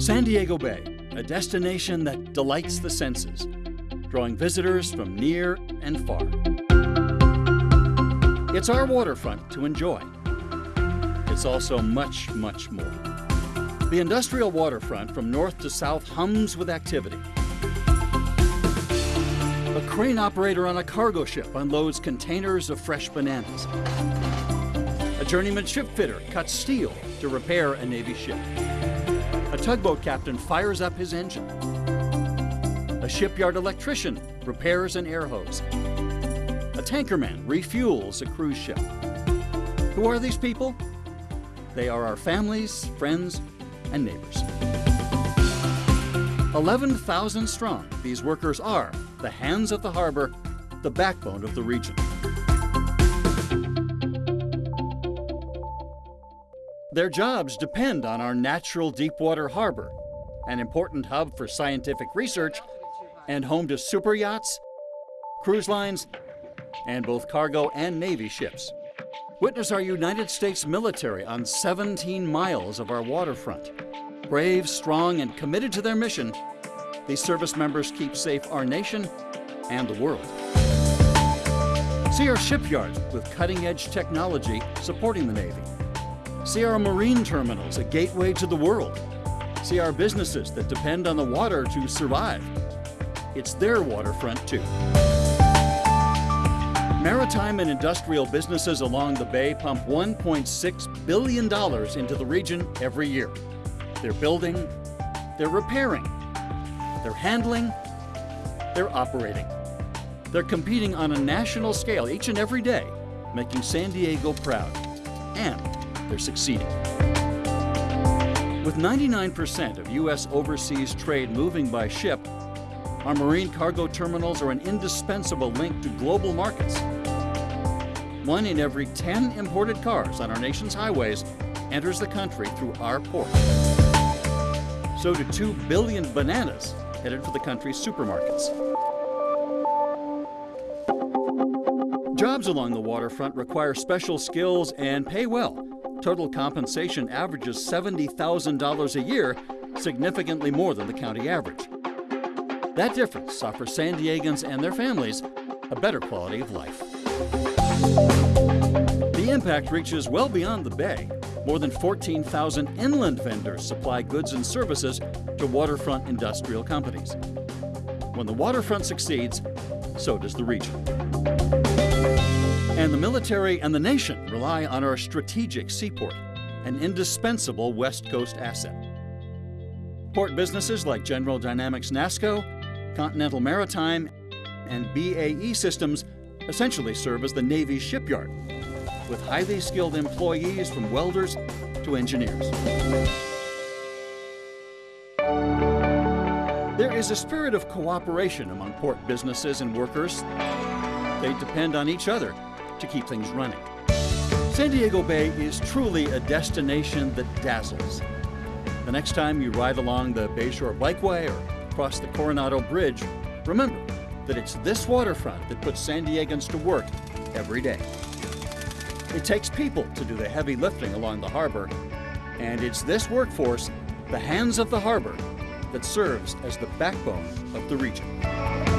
San Diego Bay, a destination that delights the senses, drawing visitors from near and far. It's our waterfront to enjoy. It's also much, much more. The industrial waterfront from north to south hums with activity. A crane operator on a cargo ship unloads containers of fresh bananas. A journeyman ship fitter cuts steel to repair a Navy ship. A tugboat captain fires up his engine. A shipyard electrician repairs an air hose. A tankerman refuels a cruise ship. Who are these people? They are our families, friends, and neighbors. 11,000 strong, these workers are the hands of the harbor, the backbone of the region. Their jobs depend on our natural deepwater harbor, an important hub for scientific research and home to super yachts, cruise lines, and both cargo and Navy ships. Witness our United States military on 17 miles of our waterfront. Brave, strong, and committed to their mission, these service members keep safe our nation and the world. See our shipyards with cutting-edge technology supporting the Navy. See our marine terminals, a gateway to the world. See our businesses that depend on the water to survive. It's their waterfront too. Maritime and industrial businesses along the bay pump $1.6 billion into the region every year. They're building, they're repairing, they're handling, they're operating. They're competing on a national scale each and every day, making San Diego proud. And they're succeeding. With 99% of U.S. overseas trade moving by ship, our marine cargo terminals are an indispensable link to global markets. One in every 10 imported cars on our nation's highways enters the country through our port. So do 2 billion bananas headed for the country's supermarkets. Jobs along the waterfront require special skills and pay well. Total compensation averages $70,000 a year, significantly more than the county average. That difference offers San Diegans and their families a better quality of life. The impact reaches well beyond the bay. More than 14,000 inland vendors supply goods and services to waterfront industrial companies. When the waterfront succeeds, so does the region. And the military and the nation rely on our strategic seaport, an indispensable West Coast asset. Port businesses like General Dynamics NASSCO, Continental Maritime, and BAE Systems essentially serve as the Navy's shipyard, with highly skilled employees from welders to engineers. There is a spirit of cooperation among port businesses and workers. They depend on each other to keep things running. San Diego Bay is truly a destination that dazzles. The next time you ride along the Bayshore Bikeway or cross the Coronado Bridge, remember that it's this waterfront that puts San Diegans to work every day. It takes people to do the heavy lifting along the harbor, and it's this workforce, the hands of the harbor, that serves as the backbone of the region.